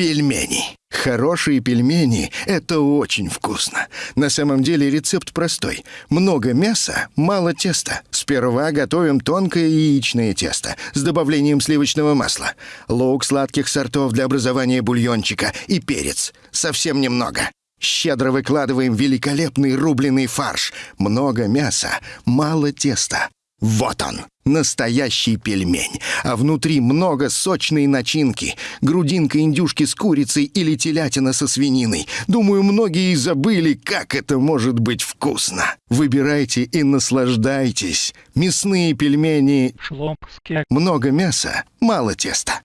Пельмени. Хорошие пельмени — это очень вкусно. На самом деле рецепт простой. Много мяса, мало теста. Сперва готовим тонкое яичное тесто с добавлением сливочного масла, лук сладких сортов для образования бульончика и перец. Совсем немного. Щедро выкладываем великолепный рубленый фарш. Много мяса, мало теста. Вот он, настоящий пельмень. А внутри много сочной начинки. Грудинка индюшки с курицей или телятина со свининой. Думаю, многие забыли, как это может быть вкусно. Выбирайте и наслаждайтесь. Мясные пельмени. Шлопские. Много мяса, мало теста.